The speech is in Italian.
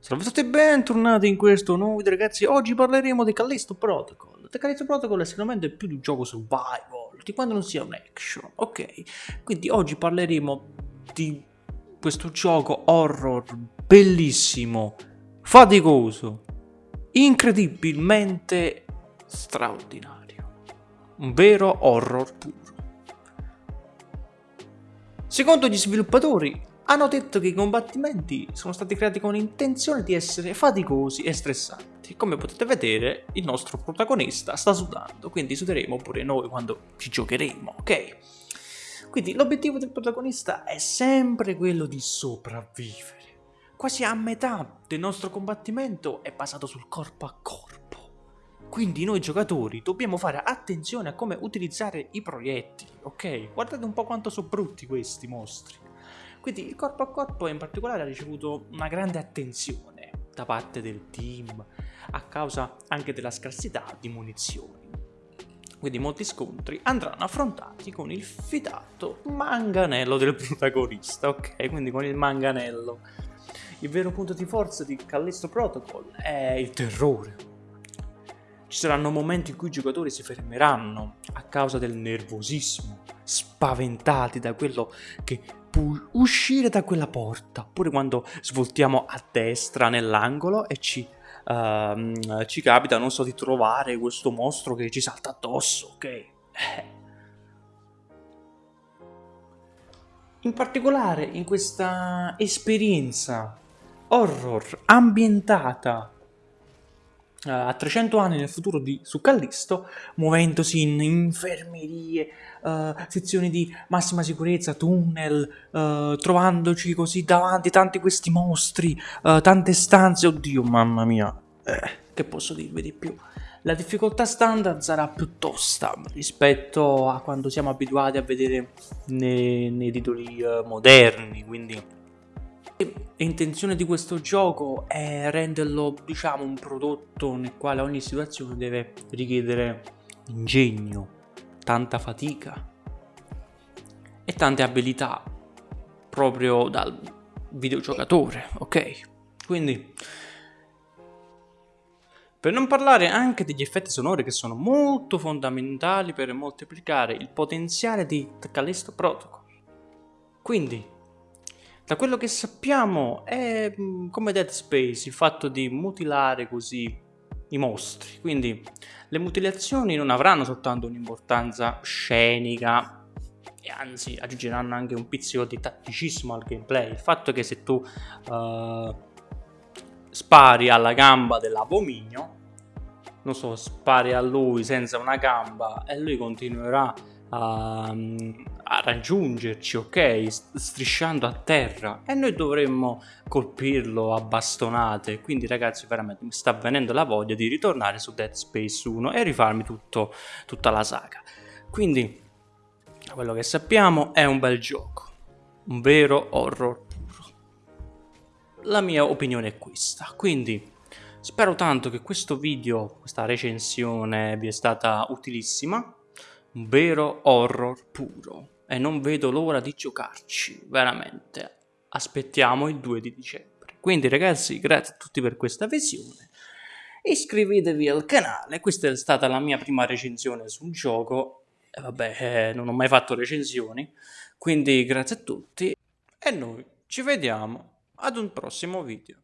Salve a tutti e bentornati in questo nuovo video ragazzi, oggi parleremo di Callisto Protocol. The Callisto Protocol è sicuramente più di un gioco survival, di quando non sia un action, ok? Quindi oggi parleremo di questo gioco horror bellissimo, faticoso, incredibilmente straordinario. Un vero horror puro. Secondo gli sviluppatori, hanno detto che i combattimenti sono stati creati con l'intenzione di essere faticosi e stressanti. Come potete vedere, il nostro protagonista sta sudando, quindi suderemo pure noi quando ci giocheremo, ok? Quindi l'obiettivo del protagonista è sempre quello di sopravvivere. Quasi a metà del nostro combattimento è basato sul corpo a corpo. Quindi noi giocatori dobbiamo fare attenzione a come utilizzare i proiettili, ok? Guardate un po' quanto sono brutti questi mostri. Quindi il corpo a corpo in particolare ha ricevuto una grande attenzione da parte del team a causa anche della scarsità di munizioni. Quindi molti scontri andranno affrontati con il fidato manganello del protagonista, ok? Quindi con il manganello. Il vero punto di forza di Callisto Protocol è il terrore. Ci saranno momenti in cui i giocatori si fermeranno a causa del nervosismo, spaventati da quello che uscire da quella porta, oppure quando svoltiamo a destra nell'angolo e ci, uh, ci capita, non so, di trovare questo mostro che ci salta addosso, ok? Eh. In particolare in questa esperienza horror ambientata uh, a 300 anni nel futuro di, su Callisto, muovendosi in infermerie, uh, sezioni di massima sicurezza, tunnel, uh, trovandoci così davanti tanti questi mostri, tante stanze, oddio mamma mia, eh, che posso dirvi di più? La difficoltà standard sarà più tosta rispetto a quando siamo abituati a vedere nei, nei titoli moderni, quindi L'intenzione di questo gioco è renderlo, diciamo, un prodotto nel quale ogni situazione deve richiedere ingegno, tanta fatica e tante abilità proprio dal videogiocatore, ok? Quindi, per non parlare anche degli effetti sonori che sono molto fondamentali per moltiplicare il potenziale di Callisto Protocol. Quindi, da quello che sappiamo è mm, come Dead Space, il fatto di mutilare così i mostri. Quindi le mutilazioni non avranno soltanto un'importanza scenica e anzi aggiungeranno anche un pizzico di tatticismo al gameplay. Il fatto che se tu uh, spari alla gamba dell'abominio, non so, spari a lui senza una gamba e lui continuerà a, a raggiungerci, ok? Strisciando a terra e noi dovremmo colpirlo a bastonate. Quindi, ragazzi, veramente mi sta venendo la voglia di ritornare su Dead Space 1 e rifarmi tutto, tutta la saga. Quindi, quello che sappiamo è un bel gioco, un vero horror puro. La mia opinione è questa. Quindi. Spero tanto che questo video, questa recensione vi è stata utilissima vero horror puro e non vedo l'ora di giocarci, veramente. Aspettiamo il 2 di dicembre. Quindi ragazzi, grazie a tutti per questa visione. Iscrivetevi al canale, questa è stata la mia prima recensione sul gioco. E vabbè, eh, non ho mai fatto recensioni, quindi grazie a tutti e noi ci vediamo ad un prossimo video.